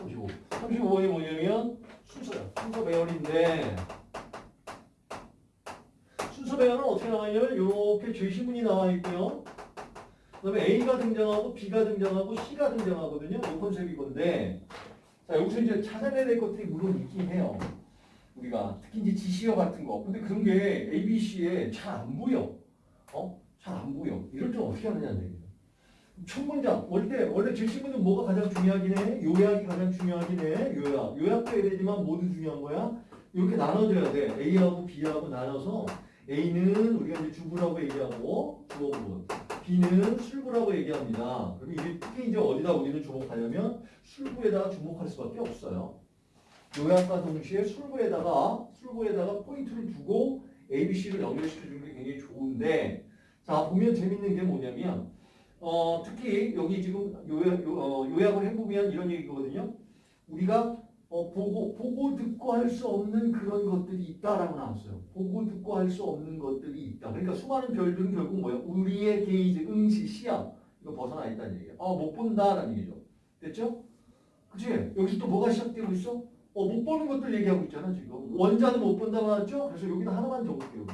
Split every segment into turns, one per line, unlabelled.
35. 35번이 뭐냐면 순서야. 순서 배열인데 순서 배열은 어떻게 나와 있냐면 이렇게 제시문이 나와 있고요. 그 다음에 A가 등장하고 B가 등장하고 C가 등장하거든요. 이 컨셉이 건데 자 여기서 이제 찾아내야 될 것들이 물론 있긴 해요. 우리가 특히 이제 지시어 같은 거. 근데 그런 게 A, B, C에 잘 안 보여. 어? 잘 안 보여. 이럴 때 어떻게 하느냐는 얘기예요. 첫 문장. 원래, 원래 제시문은 뭐가 가장 중요하긴 해? 요약이 가장 중요하긴 해. 요약. 요약도 해야 되지만 모두 중요한 거야. 이렇게 나눠줘야 돼. A하고 B하고 나눠서 A는 우리가 이제 주부라고 얘기하고 주어부. B는 술부라고 얘기합니다. 그리고 이게 특히 이제 어디다 우리는 주목하냐면 술부에다가 주목할 수밖에 없어요. 요약과 동시에 술부에다가 술부에다가 포인트를 두고 A, B, C를 연결시켜 주는 게 굉장히 좋은데 자 보면 재밌는 게 뭐냐면 어 특히 여기 지금 요약 요, 어, 요약을 해보면 이런 얘기거든요. 우리가 어, 보고 보고 듣고 할 수 없는 그런 것들이 있다라고 나왔어요. 보고 듣고 할 수 없는 것들이 있다. 그러니까 수많은 별들은 결국 뭐야? 우리의 게이지, 응시, 시야 이거 벗어나 있다는 얘기야. 아못 본다라는 얘기죠. 됐죠? 그치? 여기서 또 뭐가 시작되고 있어? 어, 못 보는 것들 얘기하고 있잖아, 지금. 원자는 못 본다고 하죠? 그래서 여기다 하나만 적을게요.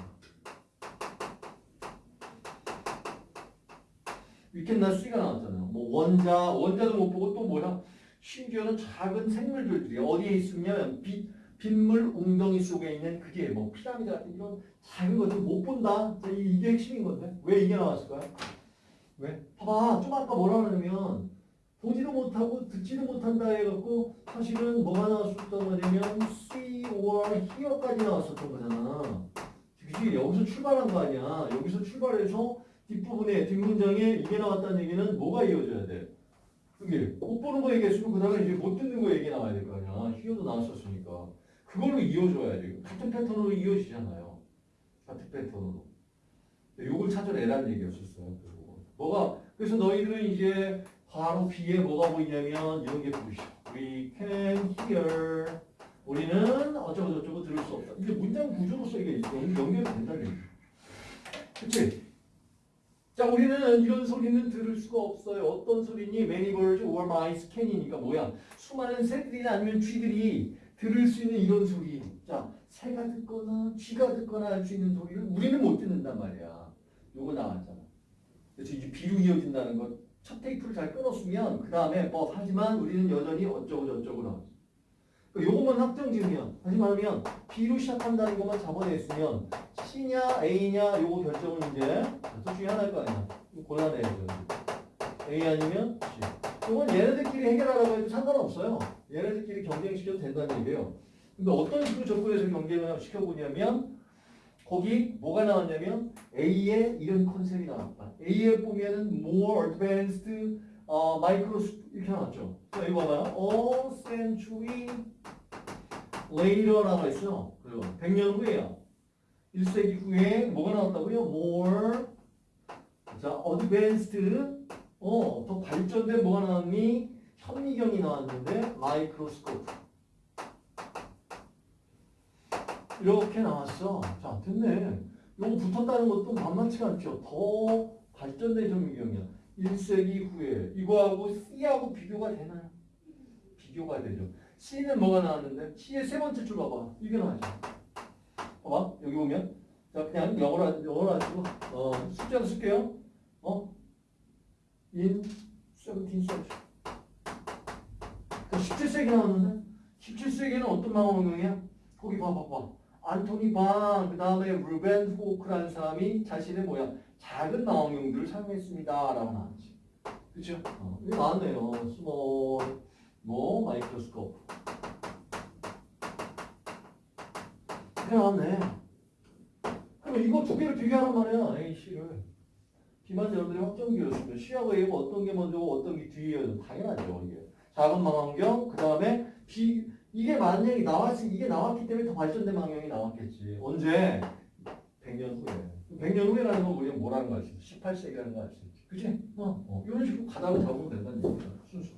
위켄나 C가 나왔잖아요. 뭐 원자, 원자도 못 보고 또 뭐야? 심지어는 작은 생물들이 어디에 있으면 빛, 빗물 웅덩이 속에 있는 그게 뭐 피라미드 같은 이런 작은 것들 못 본다. 이게 핵심인 건데. 왜 이게 나왔을까요? 왜? 봐봐. 좀 아까 뭐라 그러냐면 보지도 못하고 듣지도 못한다 해갖고 사실은 뭐가 나왔었단 말이냐면 see or hear까지 나왔었던 거잖아. 그지? 여기서 출발한 거 아니야. 여기서 출발해서 뒷부분에 뒷문장에 이게 나왔다는 얘기는 뭐가 이어져야 돼? 그게 못 보는 거 얘기했으면 그 다음에 이제 못 듣는 거 얘기 나와야 될 거 아니야. 히어도 나왔었으니까. 그걸로 이어줘야지. 같은 패턴으로 이어지잖아요. 같은 패턴으로. 요걸 찾아내라는 얘기였었어요. 그리고 뭐가 그래서 너희들은 이제 바로 B에 뭐가 보이냐면 이런 게 보이죠. We can hear. 우리는 어쩌고 저쩌고 들을 수 없다. 이게 문장 구조로서 이게 연- 연결이 된다는 얘기. 그치? 자, 우리는 이런 소리는 들을 수가 없어요. 어떤 소리니? Many birds or mice can이니까 뭐야? 수많은 새들이나 아니면 쥐들이 들을 수 있는 이런 소리. 자, 새가 듣거나 쥐가 듣거나 할 수 있는 소리를 우리는 못 듣는단 말이야. 요거 나왔잖아. 그래서 이제 비로 이어진다는 것. 첫 테이프를 잘 끊었으면 그 다음에 뭐 하지만 우리는 여전히 어쩌고 저쩌고 나왔어. 요것만 확정 지으면 다시 말하면 B로 시작한다는 것만 잡아냈으면 C냐 A냐 요거 결정은 이제 둘 중에 하나일 거 아니야. 이거 골라내야죠. A 아니면 C. 이건 얘네들끼리 해결하라고 해도 상관없어요. 얘네들끼리 경쟁시켜도 된다는 얘기예요. 근데 어떤 식으로 접근해서 경쟁을 시켜보냐면 거기 뭐가 나왔냐면 A에 이런 컨셉이 나왔다. A에 보면은 more advanced 어, microscope 이렇게 나왔죠. 자, 이거 봐봐요. A century later라고 했어. 그리고 100년 후에요. 1세기 후에 뭐가 나왔다고요? more 자, advanced 어, 더 발전된 뭐가 나왔니? 현미경이 나왔는데 microscope 이렇게 나왔어. 자, 됐네. 요거 붙었다는 것도 만만치가 않죠. 더 발전된 현미경이야. 1세기 후에 이거하고 C하고 비교가 되나요? 비교가 되죠. C는 뭐가 나왔는데 C의 세 번째 줄 봐봐. 이게 나왔죠. 봐봐. 여기 보면 자 그냥 영어로 영어로 하시고 어, 숫자로 쓸게요. 어? In 17th century. 17세기 나왔는데 17세기는 어떤 망원경이야? 거기 봐봐 봐. 안토니 방, 그 다음에 루벤 호크라는 사람이 자신의 뭐야 작은 망원경들을 사용했습니다. 라고 나왔지. 그쵸? 어, 나왔네요. small, 뭐, microscope. 나왔네. 그럼 이거 두 개를 비교하란 말이야. A, C를. B만 여러분들이 확정지었으면 C하고 A가 어떤 게 먼저고 어떤 게 뒤에요. 당연하죠. 이게. 작은 망원경, 그 다음에 B, 이게 만약에 나왔으 이게 나왔기 때문에 더 발전된 망원경이 나왔겠지. 언제? 100년 후에. 100년 후에라는 건 우리가 뭐라는 거 알 수 있어? 18세기라는 거 알 수 있지. 그치? 어, 어. 이런 식으로 가닥을 잡으면 된다는 얘기야. 순수.